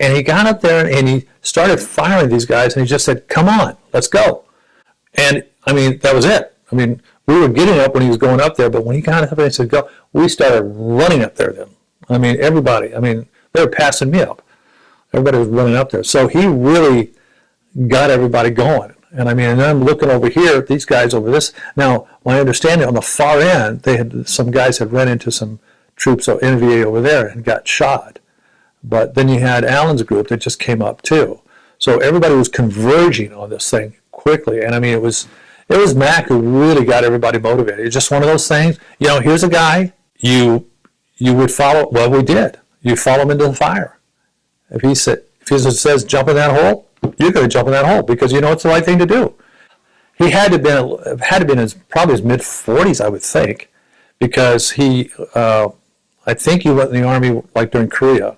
And he got up there and he started firing these guys and he just said, come on, let's go. And I mean, that was it. I mean, we were getting up when he was going up there, but when he got up there and said, go, we started running up there then. I mean, everybody, I mean, they were passing me up. Everybody was running up there. So he really got everybody going. And I mean, and I'm looking over here, these guys over this. Now, my understanding on the far end, they had some guys had run into some troops of NVA over there and got shot. But then you had Allen's group that just came up too. So everybody was converging on this thing quickly. And I mean, it was it was Mac who really got everybody motivated. It's just one of those things. You know, here's a guy you you would follow. Well, we did. You follow him into the fire. If he said if he says jump in that hole, you're going to jump in that hole because you know it's the right thing to do. He had to been had to been his probably his mid 40s, I would think, because he uh, I think he went in the army like during Korea